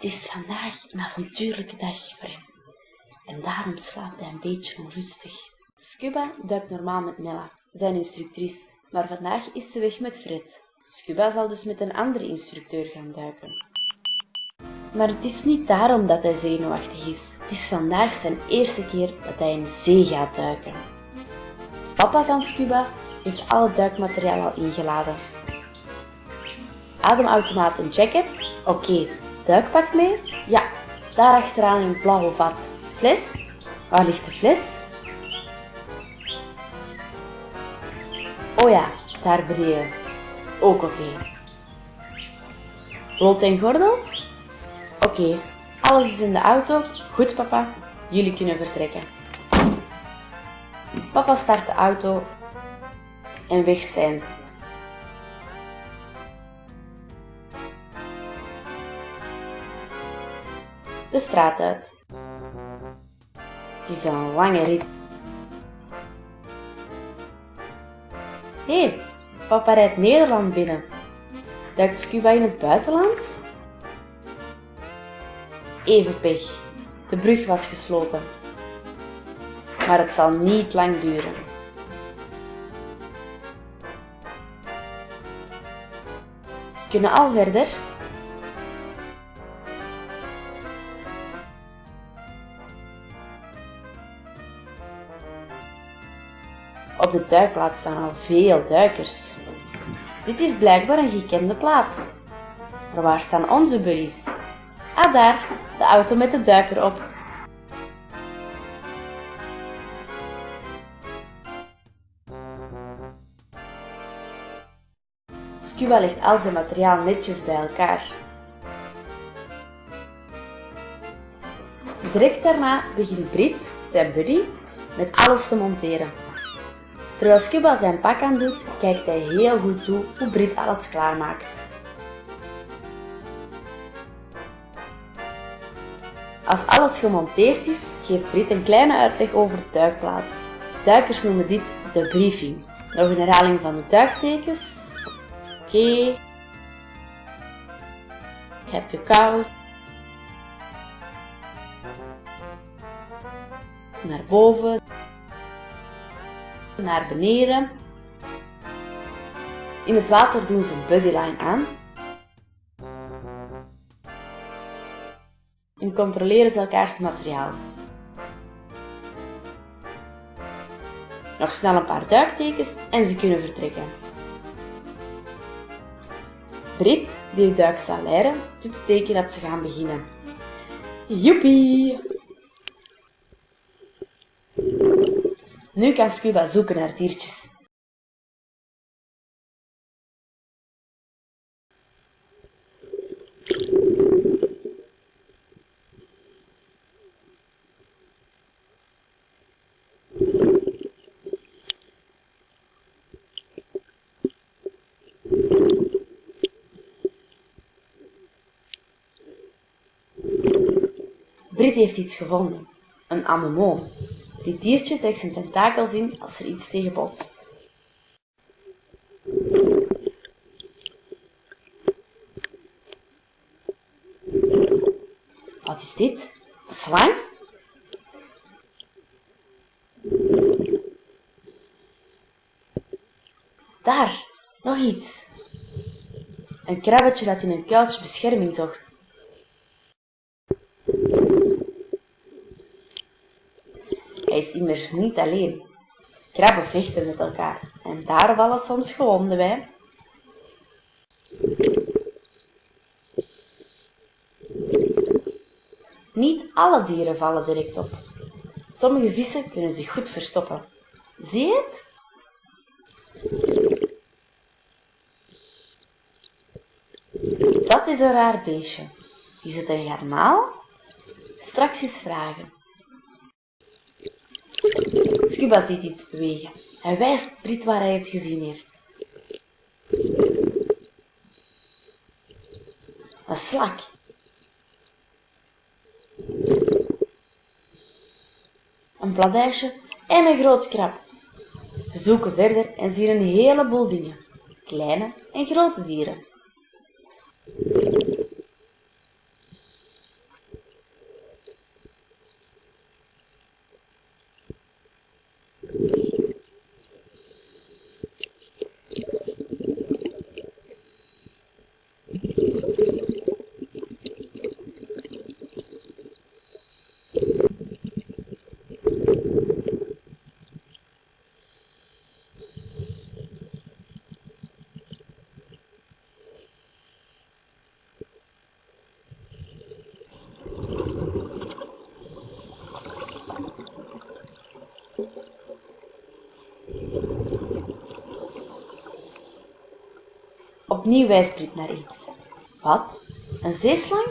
Het is vandaag een avontuurlijke dag voor hem. En daarom slaapt hij een beetje onrustig. Scuba duikt normaal met Nella, zijn instructrice. Maar vandaag is ze weg met Fred. Scuba zal dus met een andere instructeur gaan duiken. Maar het is niet daarom dat hij zenuwachtig is. Het is vandaag zijn eerste keer dat hij in zee gaat duiken. Papa van Scuba heeft alle duikmateriaal al ingeladen. Ademautomaat en jacket? Oké. Duikpak mee? Ja, daar achteraan het blauwe vat. Fles? Waar ligt de fles? Oh ja, daar beneden. Ook oké. Lot en gordel? Oké, alles is in de auto. Goed papa, jullie kunnen vertrekken. Papa start de auto en weg zijn ze. De straat uit. Het is een lange rit. Hé, hey, papa rijdt Nederland binnen. Duikt Scuba in het buitenland? Even pech. De brug was gesloten. Maar het zal niet lang duren. Ze kunnen al verder. Op de duikplaats staan al veel duikers. Dit is blijkbaar een gekende plaats. Maar waar staan onze buddies? Ah daar, de auto met de duiker op. Scuba legt al zijn materiaal netjes bij elkaar. Direct daarna begint Brit, zijn buddy, met alles te monteren. Terwijl Scuba zijn pak aan doet, kijkt hij heel goed toe hoe Brit alles klaarmaakt. Als alles gemonteerd is, geeft Brit een kleine uitleg over de duikplaats. Duikers noemen dit de briefing. Nog een herhaling van de duiktekens. Oké. Okay. Heb je koud? Naar boven. Naar beneden. In het water doen ze een bodyline aan. En controleren ze elkaars materiaal. Nog snel een paar duiktekens en ze kunnen vertrekken. Brit, die de duik zal leren, doet het teken dat ze gaan beginnen. Joepie! Nu kan Scuba zoeken naar diertjes. Brit heeft iets gevonden. Een anemoon. Dit diertje trekt zijn tentakels in als er iets tegen botst. Wat is dit? Een slang? Daar, nog iets. Een krabbetje dat in een kuiltje bescherming zocht. Is immers niet alleen. Krabben vechten met elkaar en daar vallen soms gewonden bij. Niet alle dieren vallen direct op. Sommige vissen kunnen zich goed verstoppen. Zie je het? Dat is een raar beestje. Is het een garnaal? Straks eens vragen. Scuba ziet iets bewegen. Hij wijst Brit waar hij het gezien heeft. Een slak. Een bladijsje en een groot krab. We zoeken verder en zien een heleboel dingen. Kleine en grote dieren. Opnieuw Brit naar iets. Wat? Een zeeslang?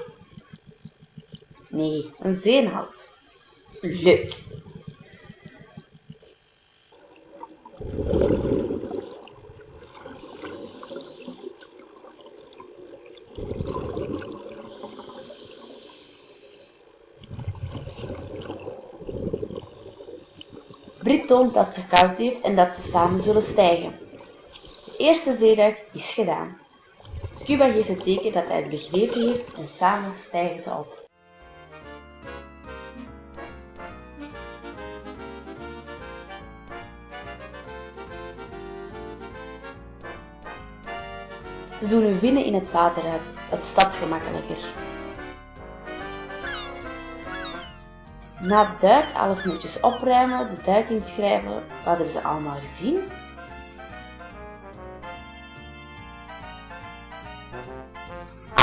Nee, een zeenhalt. Leuk. Brit toont dat ze koud heeft en dat ze samen zullen stijgen. De eerste zeeduik is gedaan. Scuba geeft het teken dat hij het begrepen heeft en samen stijgen ze op. Ze doen hun vinnen in het water uit. Het stapt gemakkelijker. Na de duik alles netjes opruimen, de duik inschrijven. Wat hebben ze allemaal gezien?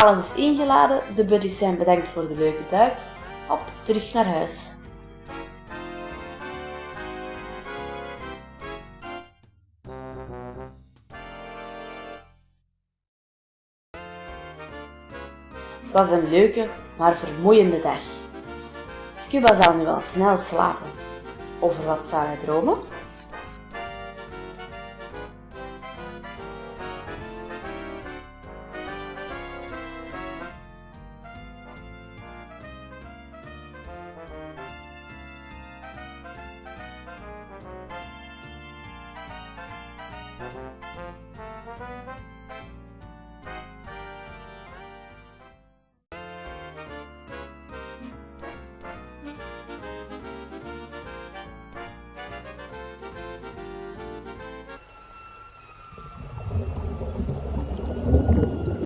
Alles is ingeladen, de buddies zijn bedankt voor de leuke duik. Op, terug naar huis. Het was een leuke, maar vermoeiende dag. Scuba zal nu wel snel slapen. Over wat zou hij dromen?